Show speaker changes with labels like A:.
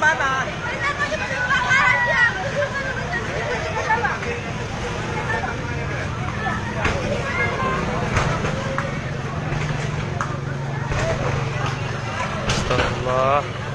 A: mana?
B: Astagfirullah.